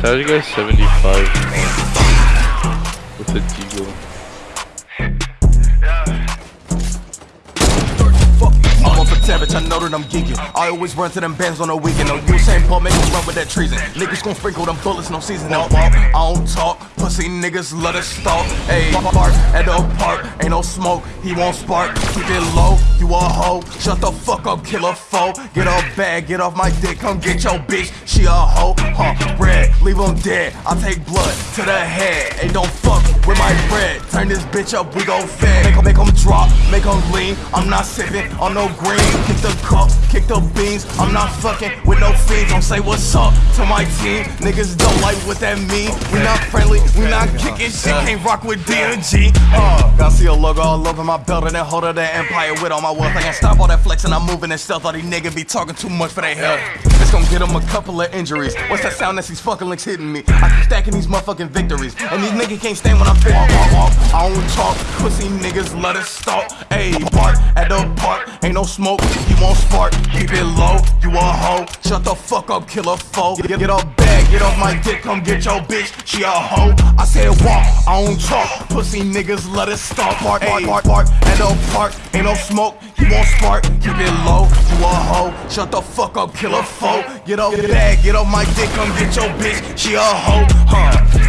That you guys 75 with a deagle. Savage, I know that I'm geeking. I always run to them bands on the weekend. No Usain Paul make run with that treason. Niggas gon' sprinkle them bullets, no season, no. I don't talk, pussy niggas let us stalk. Ayy, park at the park, ain't no smoke, he won't spark. Keep it low, you a hoe. Shut the fuck up, kill a foe. Get off bag, get off my dick, come get your bitch. She a hoe, huh? Red, leave him dead. I take blood to the head. Hey, don't fuck with my bread. Turn this bitch up, we gon' fed. Make 'em- make 'em drop, make 'em lean. I'm not sipping on no green. Kick the cup, kick the beans. I'm not fucking with no fiends. Don't say what's up to my team. Niggas don't like what that mean. We not friendly, we not kicking shit. Can't rock with D&G. Uh, I see a logo all over my belt and then hold of that empire with all my wealth. I can't stop all that flexing. I'm moving in stealth. All these niggas be talking too much for their health. It's gonna get them a couple of injuries. What's that sound that's these fucking links hitting me? I keep stacking these motherfucking victories. And these niggas can't stand when I'm walk. I don't talk. Pussy niggas let us stalk. Ayy, bark at the park. Ain't no smoke. You won't spark. Keep it low. You a hoe. Shut the fuck up, kill a foe. Get, get off bag. Get off my dick. Come get your bitch. She a hoe. I said walk. I don't talk. Pussy niggas let us stalk. Bark, bark, bark, bark. At the park. Ain't no smoke. You won't spark. Keep it low. You a hoe. Shut the fuck up, kill a foe. Get off bag. Get off my dick. Come get your bitch. She a hoe. Huh.